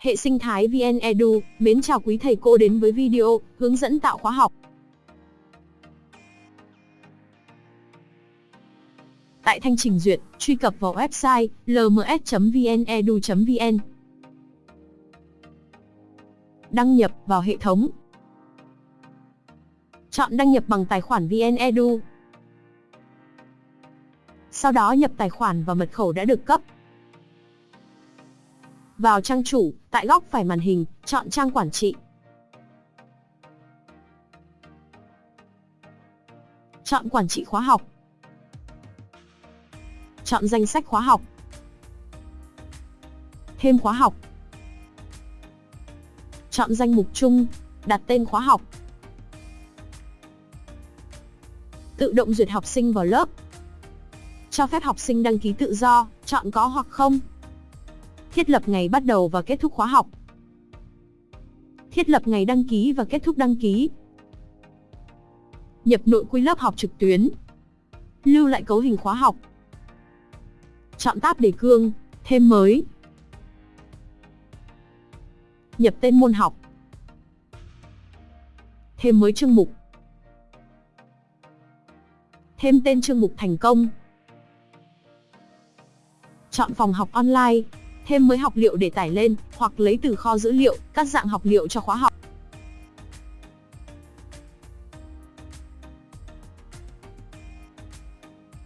Hệ sinh thái VN Edu, mến chào quý thầy cô đến với video hướng dẫn tạo khóa học. Tại thanh trình duyệt, truy cập vào website lms.vnedu.vn. Đăng nhập vào hệ thống. Chọn đăng nhập bằng tài khoản VN Edu. Sau đó nhập tài khoản và mật khẩu đã được cấp. Vào trang chủ, tại góc phải màn hình, chọn trang quản trị. Chọn quản trị khóa học. Chọn danh sách khóa học. Thêm khóa học. Chọn danh mục chung, đặt tên khóa học. Tự động duyệt học sinh vào lớp. Cho phép học sinh đăng ký tự do, chọn có hoặc không. Thiết lập ngày bắt đầu và kết thúc khóa học. Thiết lập ngày đăng ký và kết thúc đăng ký. Nhập nội quy lớp học trực tuyến. Lưu lại cấu hình khóa học. Chọn tab đề cương, thêm mới. Nhập tên môn học. Thêm mới chương mục. Thêm tên chương mục thành công. Chọn phòng học online, thêm mới học liệu để tải lên, hoặc lấy từ kho dữ liệu, các dạng học liệu cho khóa học.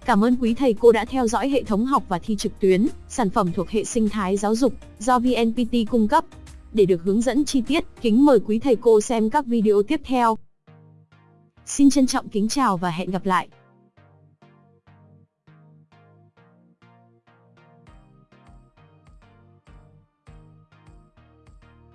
Cảm ơn quý thầy cô đã theo dõi hệ thống học và thi trực tuyến, sản phẩm thuộc hệ sinh thái giáo dục do VNPT cung cấp. Để được hướng dẫn chi tiết, kính mời quý thầy cô xem các video tiếp theo. Xin trân trọng kính chào và hẹn gặp lại.